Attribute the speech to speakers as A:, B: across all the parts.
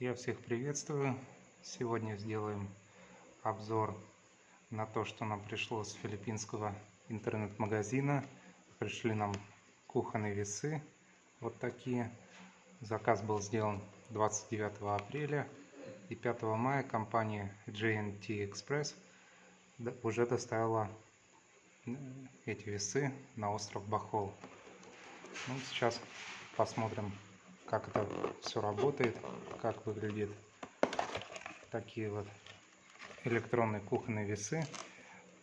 A: Я всех приветствую. Сегодня сделаем обзор на то, что нам пришло с филиппинского интернет-магазина. Пришли нам кухонные весы, вот такие. Заказ был сделан 29 апреля и 5 мая компания JNT Express уже доставила э, эти весы на остров Бахол. Ну, сейчас посмотрим как это все работает, как выглядит такие вот электронные кухонные весы.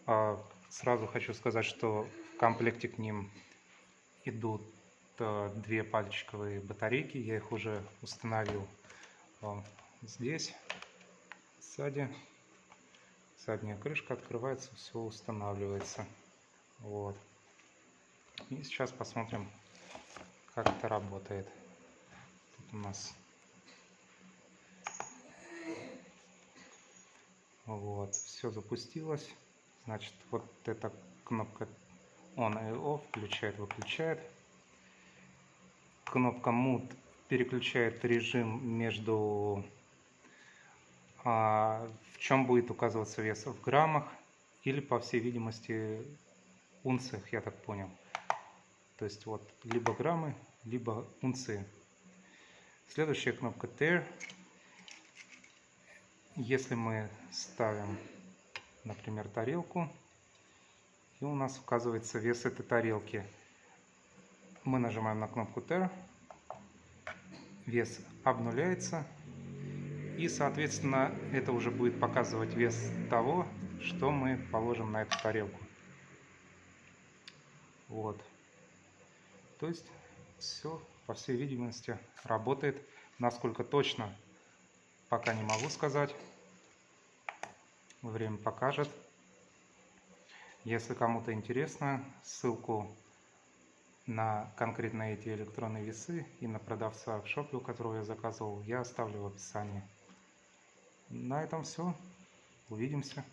A: А, сразу хочу сказать, что в комплекте к ним идут э, две пальчиковые батарейки. Я их уже установил здесь, сзади. Задняя крышка открывается, все устанавливается. Вот. И сейчас посмотрим, как это работает у нас. Вот, все запустилось. Значит, вот эта кнопка on и off включает, выключает. Кнопка mute переключает режим между а, в чем будет указываться вес в граммах или по всей видимости унциях, я так понял. То есть вот либо граммы, либо унции. Следующая кнопка Tear. Если мы ставим, например, тарелку, и у нас указывается вес этой тарелки, мы нажимаем на кнопку Tear, вес обнуляется, и, соответственно, это уже будет показывать вес того, что мы положим на эту тарелку. Вот. То есть все по всей видимости, работает. Насколько точно, пока не могу сказать. Время покажет. Если кому-то интересно, ссылку на конкретно эти электронные весы и на продавца в шопе, у которого я заказывал, я оставлю в описании. На этом все. Увидимся.